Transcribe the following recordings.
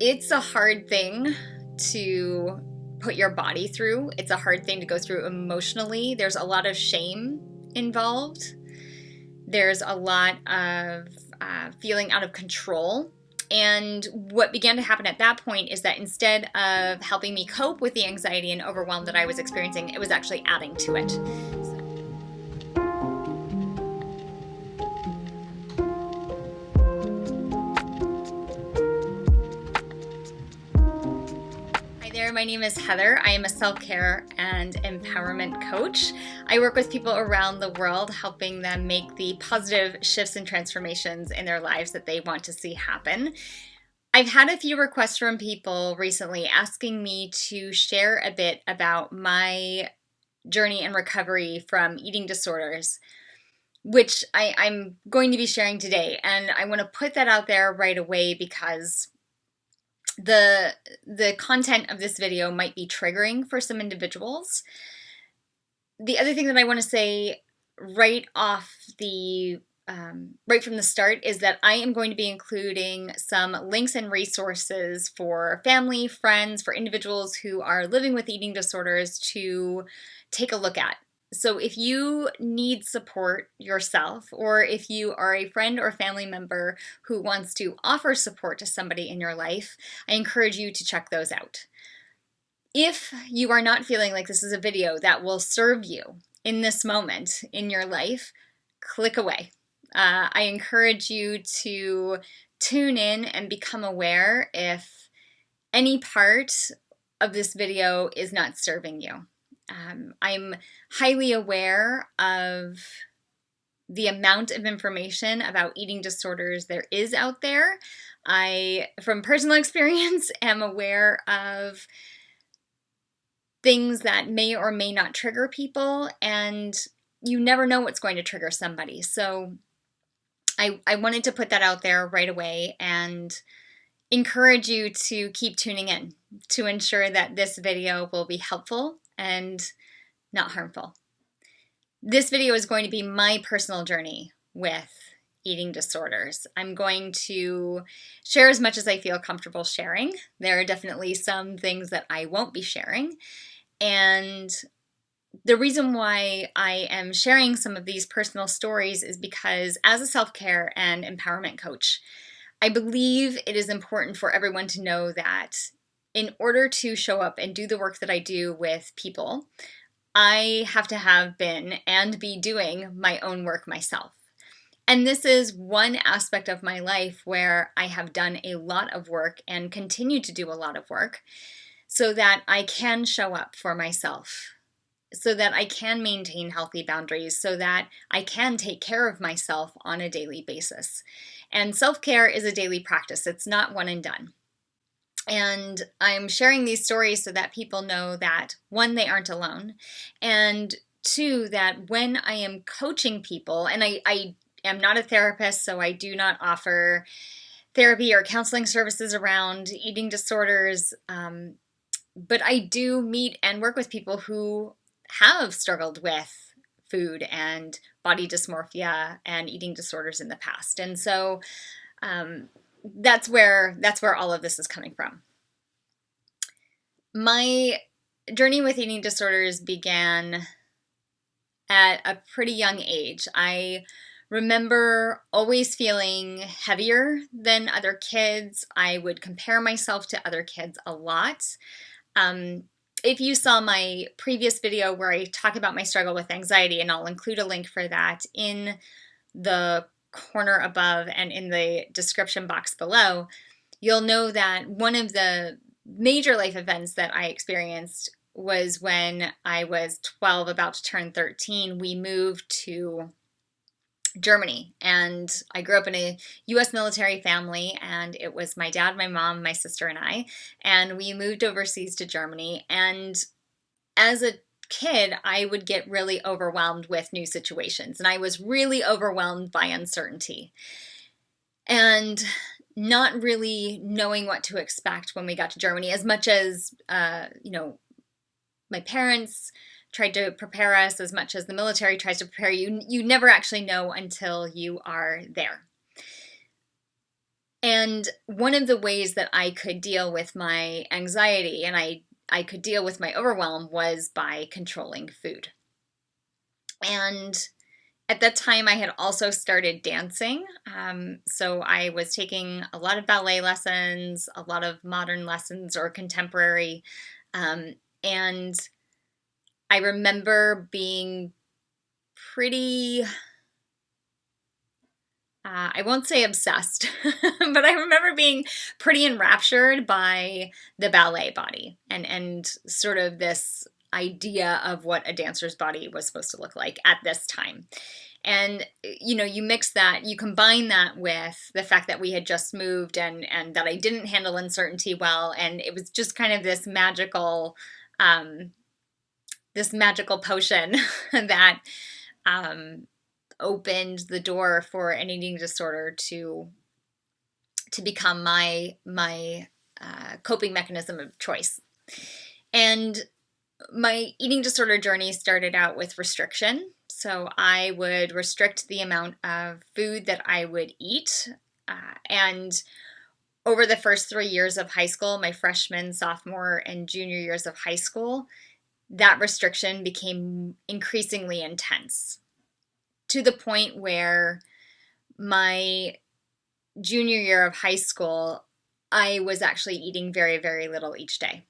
it's a hard thing to put your body through. It's a hard thing to go through emotionally. There's a lot of shame involved. There's a lot of uh, feeling out of control. And what began to happen at that point is that instead of helping me cope with the anxiety and overwhelm that I was experiencing, it was actually adding to it. My name is Heather. I am a self care and empowerment coach. I work with people around the world, helping them make the positive shifts and transformations in their lives that they want to see happen. I've had a few requests from people recently asking me to share a bit about my journey and recovery from eating disorders which I, am going to be sharing today. And I want to put that out there right away because the the content of this video might be triggering for some individuals. The other thing that I want to say right off the um, right from the start is that I am going to be including some links and resources for family, friends, for individuals who are living with eating disorders to take a look at. So if you need support yourself, or if you are a friend or family member who wants to offer support to somebody in your life, I encourage you to check those out. If you are not feeling like this is a video that will serve you in this moment in your life, click away. Uh, I encourage you to tune in and become aware if any part of this video is not serving you. Um, I'm highly aware of the amount of information about eating disorders there is out there. I, from personal experience, am aware of things that may or may not trigger people, and you never know what's going to trigger somebody. So I, I wanted to put that out there right away and encourage you to keep tuning in to ensure that this video will be helpful and not harmful. This video is going to be my personal journey with eating disorders. I'm going to share as much as I feel comfortable sharing. There are definitely some things that I won't be sharing. And the reason why I am sharing some of these personal stories is because as a self-care and empowerment coach, I believe it is important for everyone to know that in order to show up and do the work that I do with people, I have to have been and be doing my own work myself. And this is one aspect of my life where I have done a lot of work and continue to do a lot of work so that I can show up for myself, so that I can maintain healthy boundaries, so that I can take care of myself on a daily basis. And self care is a daily practice, it's not one and done. And I'm sharing these stories so that people know that one, they aren't alone, and two, that when I am coaching people, and I, I am not a therapist, so I do not offer therapy or counseling services around eating disorders, um, but I do meet and work with people who have struggled with food and body dysmorphia and eating disorders in the past. And so um, that's where that's where all of this is coming from. My journey with eating disorders began at a pretty young age. I remember always feeling heavier than other kids. I would compare myself to other kids a lot. Um, if you saw my previous video where I talk about my struggle with anxiety, and I'll include a link for that in the corner above and in the description box below, you'll know that one of the major life events that I experienced was when I was 12, about to turn 13. We moved to Germany and I grew up in a US military family and it was my dad, my mom, my sister and I and we moved overseas to Germany and as a kid, I would get really overwhelmed with new situations, and I was really overwhelmed by uncertainty. And not really knowing what to expect when we got to Germany, as much as, uh, you know, my parents tried to prepare us, as much as the military tries to prepare you, you never actually know until you are there. And one of the ways that I could deal with my anxiety and I, I could deal with my overwhelm was by controlling food. And at that time, I had also started dancing. Um, so I was taking a lot of ballet lessons, a lot of modern lessons or contemporary. Um, and I remember being pretty uh, I won't say obsessed, but I remember being pretty enraptured by the ballet body and and sort of this idea of what a dancer's body was supposed to look like at this time. And you know, you mix that, you combine that with the fact that we had just moved and and that I didn't handle uncertainty well, and it was just kind of this magical, um, this magical potion that um, opened the door for an eating disorder to to become my my uh, coping mechanism of choice. And my eating disorder journey started out with restriction. So I would restrict the amount of food that I would eat. Uh, and over the first three years of high school, my freshman, sophomore, and junior years of high school, that restriction became increasingly intense to the point where my junior year of high school, I was actually eating very, very little each day.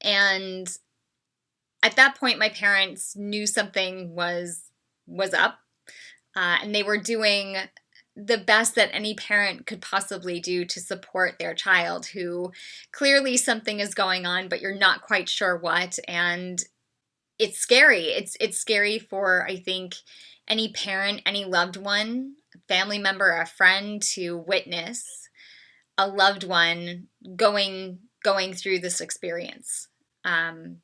And at that point, my parents knew something was was up, uh, and they were doing the best that any parent could possibly do to support their child who clearly something is going on but you're not quite sure what and it's scary. It's it's scary for I think any parent, any loved one, family member, a friend to witness a loved one going going through this experience. Um,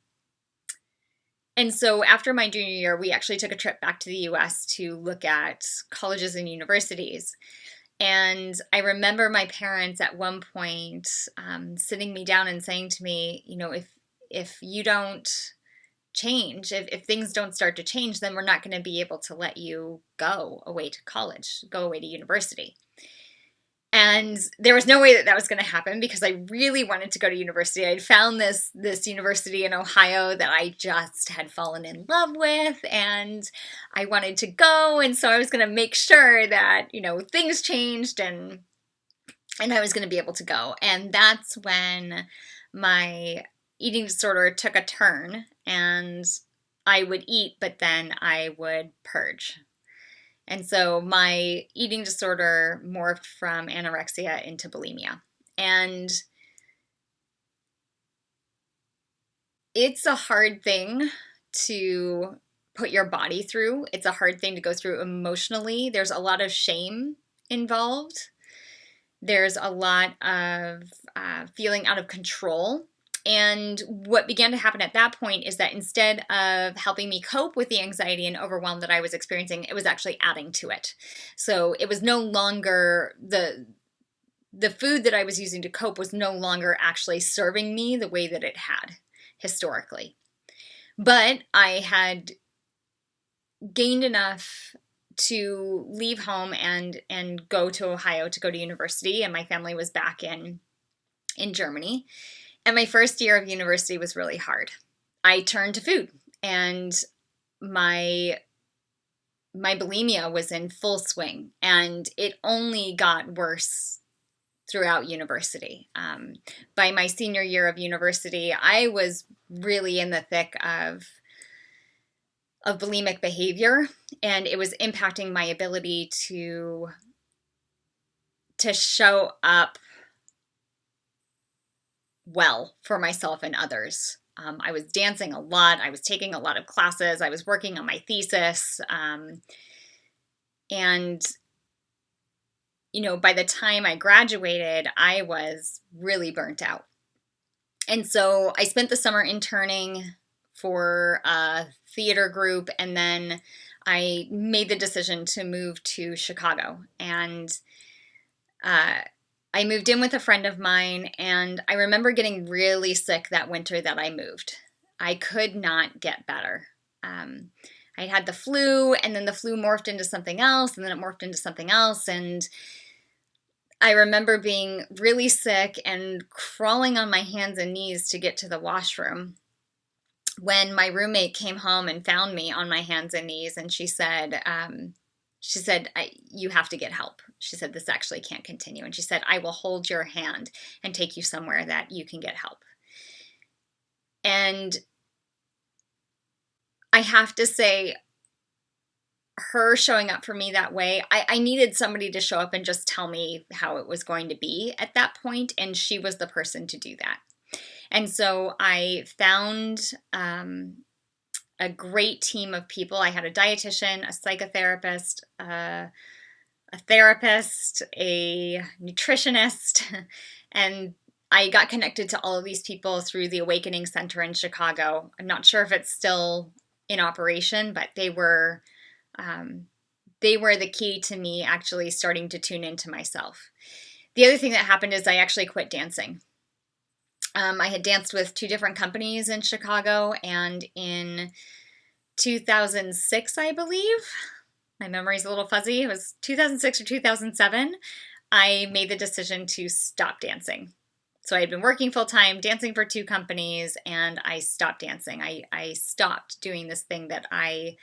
and so after my junior year, we actually took a trip back to the US to look at colleges and universities. And I remember my parents at one point um, sitting me down and saying to me, you know, if if you don't change, if, if things don't start to change, then we're not going to be able to let you go away to college, go away to university. And there was no way that that was going to happen because I really wanted to go to university. I'd found this this university in Ohio that I just had fallen in love with, and I wanted to go. And so I was going to make sure that you know things changed and and I was going to be able to go. And that's when my eating disorder took a turn and I would eat, but then I would purge. And so my eating disorder morphed from anorexia into bulimia. And it's a hard thing to put your body through. It's a hard thing to go through emotionally. There's a lot of shame involved. There's a lot of uh, feeling out of control and what began to happen at that point is that instead of helping me cope with the anxiety and overwhelm that I was experiencing, it was actually adding to it. So it was no longer the the food that I was using to cope was no longer actually serving me the way that it had historically. But I had gained enough to leave home and and go to Ohio to go to university and my family was back in in Germany and my first year of university was really hard. I turned to food and my my bulimia was in full swing and it only got worse throughout university. Um, by my senior year of university, I was really in the thick of of bulimic behavior and it was impacting my ability to to show up well for myself and others. Um, I was dancing a lot. I was taking a lot of classes. I was working on my thesis. Um, and, you know, by the time I graduated, I was really burnt out. And so I spent the summer interning for a theater group, and then I made the decision to move to Chicago. And uh, I moved in with a friend of mine, and I remember getting really sick that winter that I moved. I could not get better. Um, I had the flu, and then the flu morphed into something else, and then it morphed into something else, and I remember being really sick and crawling on my hands and knees to get to the washroom when my roommate came home and found me on my hands and knees and she said um, she said you have to get help. She said this actually can't continue. And she said i will hold your hand and take you somewhere that you can get help. And i have to say her showing up for me that way I, I needed somebody to show up and just tell me how it was going to be at that point and she was the person to do that. And so I found um, a great team of people. I had a dietitian, a psychotherapist, uh, a therapist, a nutritionist, and I got connected to all of these people through the Awakening Center in Chicago. I'm not sure if it's still in operation, but they were um, they were the key to me actually starting to tune into myself. The other thing that happened is I actually quit dancing. Um, I had danced with two different companies in Chicago, and in 2006, I believe, my memory's a little fuzzy, it was 2006 or 2007, I made the decision to stop dancing. So I had been working full time, dancing for two companies, and I stopped dancing. I, I stopped doing this thing that I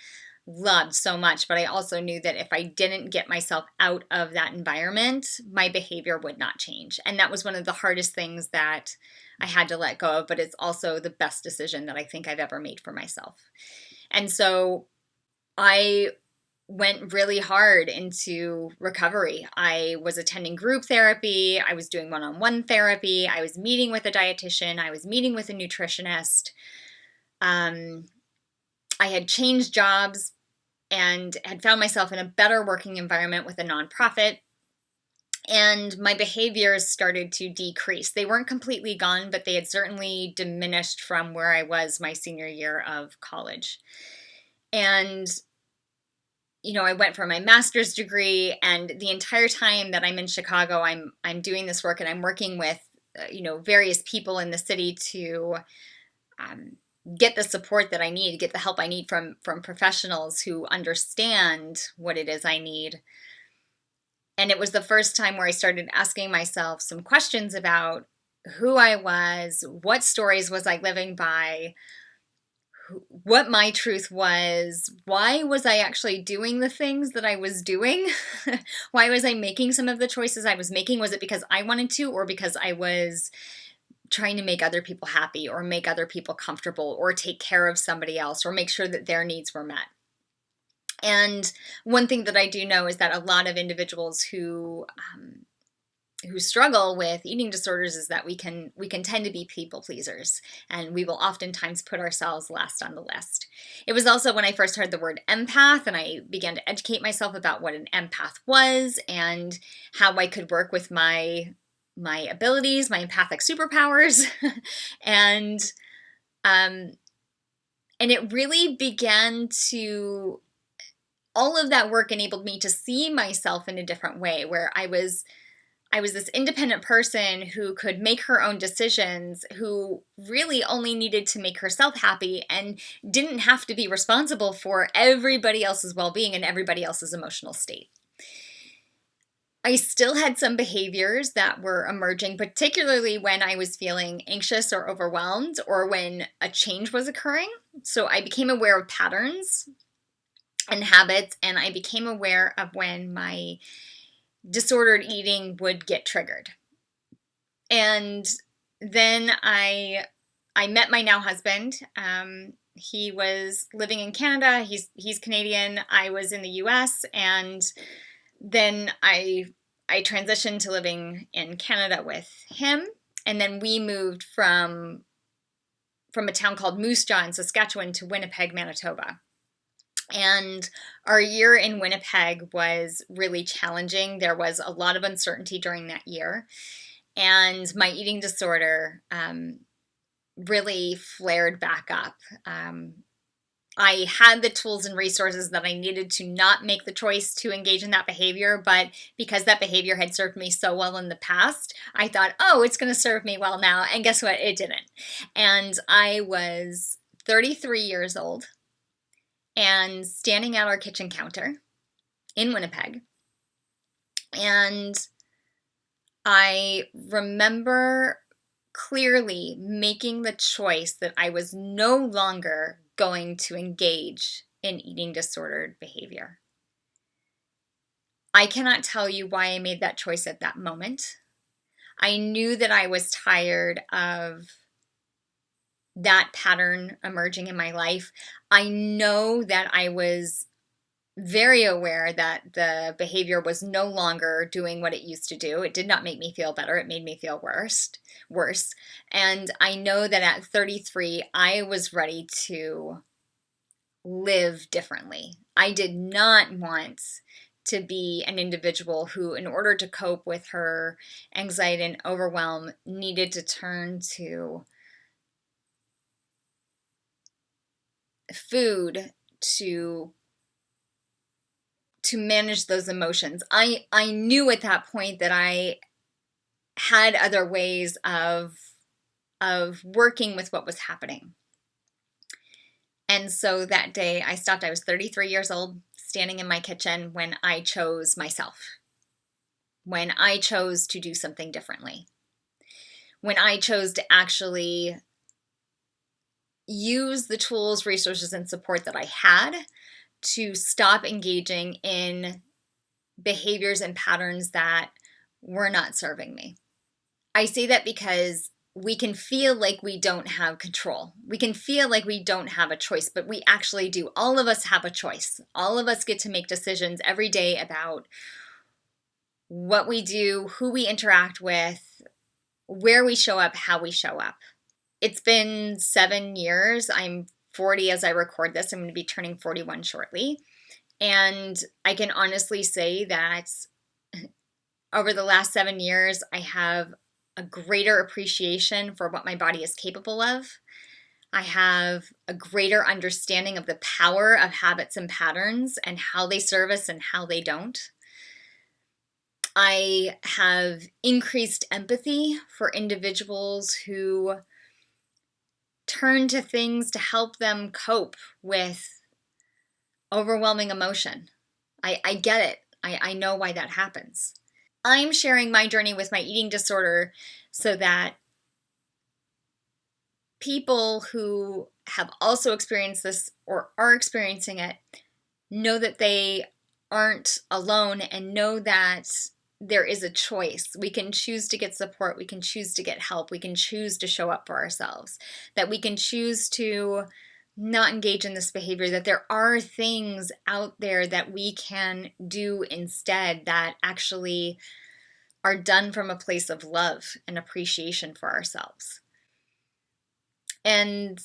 loved so much, but I also knew that if I didn't get myself out of that environment, my behavior would not change. And that was one of the hardest things that I had to let go of, but it's also the best decision that I think I've ever made for myself. And so I went really hard into recovery. I was attending group therapy, I was doing one on one therapy, I was meeting with a dietitian, I was meeting with a nutritionist. Um, I had changed jobs and had found myself in a better working environment with a nonprofit. And my behaviors started to decrease. They weren't completely gone, but they had certainly diminished from where I was my senior year of college. And you know, I went for my master's degree, and the entire time that I'm in Chicago, I'm I'm doing this work, and I'm working with uh, you know various people in the city to um, get the support that I need, get the help I need from from professionals who understand what it is I need. And it was the first time where I started asking myself some questions about who I was, what stories was I living by, who, what my truth was, why was I actually doing the things that I was doing? why was I making some of the choices I was making? Was it because I wanted to or because I was trying to make other people happy or make other people comfortable or take care of somebody else or make sure that their needs were met. And one thing that I do know is that a lot of individuals who um, who struggle with eating disorders is that we can we can tend to be people pleasers and we will oftentimes put ourselves last on the list. It was also when I first heard the word empath and I began to educate myself about what an empath was and how I could work with my my abilities, my empathic superpowers, and um, and it really began to all of that work enabled me to see myself in a different way where I was I was this independent person who could make her own decisions, who really only needed to make herself happy and didn't have to be responsible for everybody else's well-being and everybody else's emotional state. I still had some behaviors that were emerging, particularly when I was feeling anxious or overwhelmed or when a change was occurring. So I became aware of patterns and habits, and I became aware of when my disordered eating would get triggered. And then I I met my now husband. Um, he was living in Canada. He's he's Canadian. I was in the U.S. and then I I transitioned to living in Canada with him, and then we moved from from a town called Moose Jaw in Saskatchewan to Winnipeg, Manitoba. And our year in Winnipeg was really challenging. There was a lot of uncertainty during that year. And my eating disorder um, really flared back up. Um, I had the tools and resources that I needed to not make the choice to engage in that behavior, but because that behavior had served me so well in the past, I thought, oh, it's going to serve me well now. And guess what? It didn't. And I was 33 years old and standing at our kitchen counter in Winnipeg. And I remember clearly making the choice that I was no longer going to engage in eating disordered behavior. I cannot tell you why I made that choice at that moment. I knew that I was tired of that pattern emerging in my life. I know that I was very aware that the behavior was no longer doing what it used to do. It did not make me feel better. It made me feel worse. Worse. And I know that at 33 I was ready to live differently. I did not want to be an individual who, in order to cope with her anxiety and overwhelm, needed to turn to food to to manage those emotions. I I knew at that point that I had other ways of of working with what was happening. And so that day I stopped. I was 33 years old standing in my kitchen when I chose myself, when I chose to do something differently, when I chose to actually use the tools, resources, and support that I had to stop engaging in behaviors and patterns that were not serving me. I say that because we can feel like we don't have control. We can feel like we don't have a choice, but we actually do. All of us have a choice. All of us get to make decisions every day about what we do, who we interact with, where we show up, how we show up. It's been seven years. I'm 40 as I record this. I'm going to be turning 41 shortly. And I can honestly say that over the last seven years, I have a greater appreciation for what my body is capable of. I have a greater understanding of the power of habits and patterns and how they serve us and how they don't. I have increased empathy for individuals who turn to things to help them cope with overwhelming emotion. I, I get it. I, I know why that happens. I'm sharing my journey with my eating disorder so that people who have also experienced this or are experiencing it know that they aren't alone and know that there is a choice. We can choose to get support, we can choose to get help, we can choose to show up for ourselves, that we can choose to not engage in this behavior, that there are things out there that we can do instead that actually are done from a place of love and appreciation for ourselves. And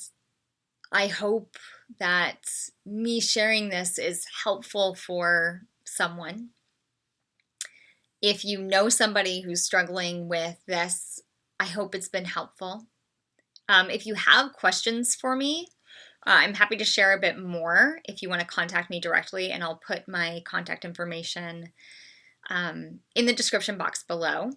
I hope that me sharing this is helpful for someone. If you know somebody who's struggling with this, I hope it's been helpful. Um, if you have questions for me, uh, I'm happy to share a bit more if you want to contact me directly, and I'll put my contact information um, in the description box below.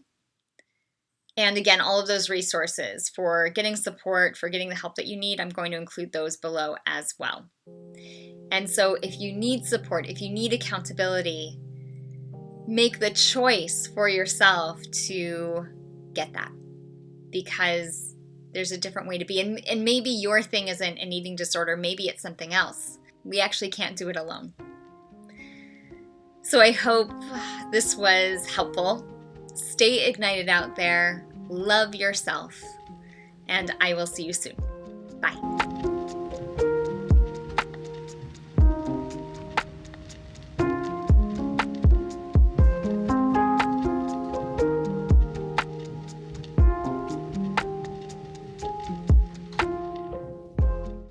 And again, all of those resources for getting support, for getting the help that you need, I'm going to include those below as well. And so if you need support, if you need accountability, make the choice for yourself to get that because there's a different way to be. And, and maybe your thing isn't an eating disorder, maybe it's something else. We actually can't do it alone. So I hope this was helpful. Stay ignited out there, love yourself, and I will see you soon. Bye.